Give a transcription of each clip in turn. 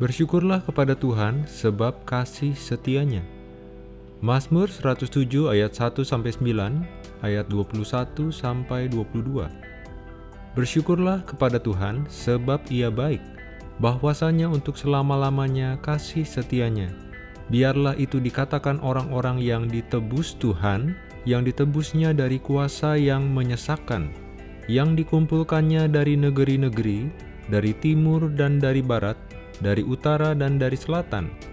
Bersyukurlah kepada Tuhan sebab kasih setianya. Mazmur 107 ayat 1 sampai 9, ayat 21 sampai 22. Bersyukurlah kepada Tuhan sebab Ia baik, bahwasanya untuk selama-lamanya kasih setianya. Biarlah itu dikatakan orang-orang yang ditebus Tuhan, yang ditebusnya dari kuasa yang menyesakkan, yang dikumpulkannya dari negeri-negeri, dari timur dan dari barat, dari utara dan dari selatan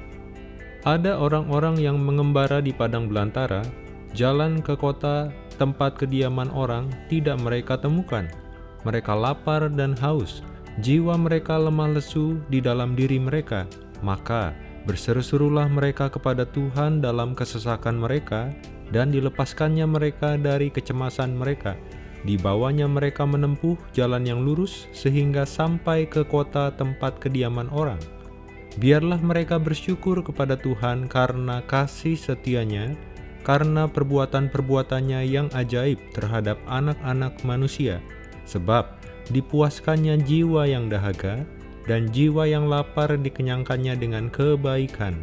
ada orang-orang yang mengembara di padang belantara, jalan ke kota tempat kediaman orang tidak mereka temukan. Mereka lapar dan haus, jiwa mereka lemah lesu di dalam diri mereka. Maka berseru-serulah mereka kepada Tuhan dalam kesesakan mereka, dan dilepaskannya mereka dari kecemasan mereka. Dibawanya mereka menempuh jalan yang lurus sehingga sampai ke kota tempat kediaman orang. Biarlah mereka bersyukur kepada Tuhan karena kasih setianya, karena perbuatan-perbuatannya yang ajaib terhadap anak-anak manusia, sebab dipuaskannya jiwa yang dahaga, dan jiwa yang lapar dikenyangkannya dengan kebaikan.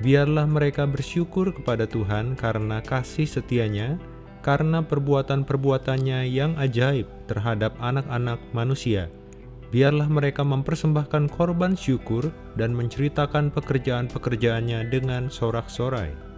Biarlah mereka bersyukur kepada Tuhan karena kasih setianya, karena perbuatan-perbuatannya yang ajaib terhadap anak-anak manusia biarlah mereka mempersembahkan korban syukur dan menceritakan pekerjaan-pekerjaannya dengan sorak-sorai.